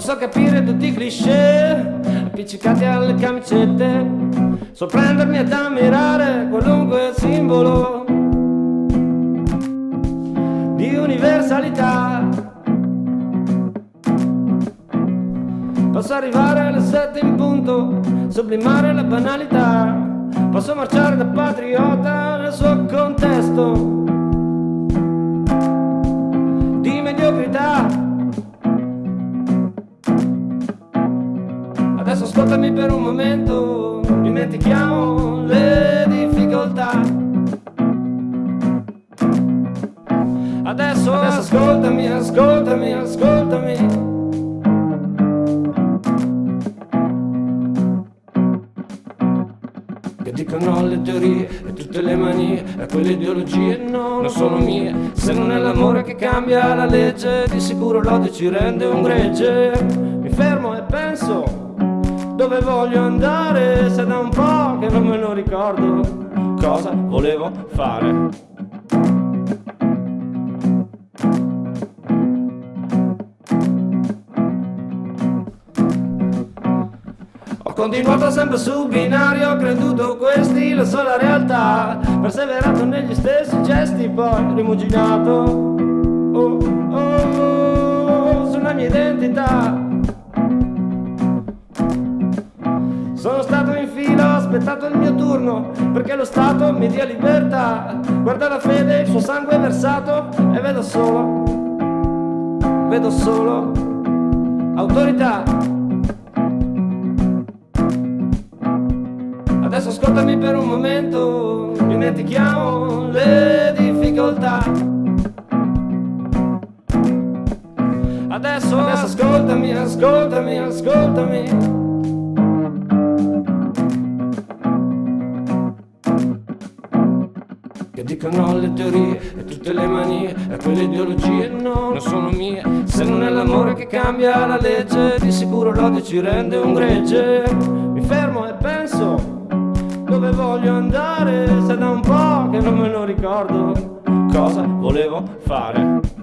so capire tutti i cliché appiccicati alle camicette, sorprendermi ed ammirare qualunque simbolo di universalità. Posso arrivare alle sette in punto, sublimare la banalità. Posso marciare da patriota ascoltami per un momento, dimentichiamo le difficoltà. Adesso, adesso ascoltami, ascoltami, ascoltami. che dicono le teorie e tutte le manie e quelle ideologie no, non sono mie se non è l'amore che cambia la legge di sicuro l'odio ci rende un gregge mi fermo e penso dove voglio andare se da un po' che non me lo ricordo. Cosa volevo fare? Continuato sempre sul binario, ho creduto questi la sola realtà, perseverato negli stessi gesti, poi rimuginato oh, oh, sulla mia identità. Sono stato in fila, ho aspettato il mio turno, perché lo Stato mi dia libertà. Guarda la fede, il suo sangue versato, e vedo solo, vedo solo autorità. Adesso ascoltami per un momento, dimentichiamo le difficoltà. Adesso, adesso ascoltami, ascoltami, ascoltami. Che dicono le teorie e tutte le manie e quelle ideologie no, non sono mie. Se non è l'amore che cambia la legge, di sicuro l'odio ci rende un gregge. Mi fermo e penso dove voglio andare se da un po' che non me lo ricordo cosa volevo fare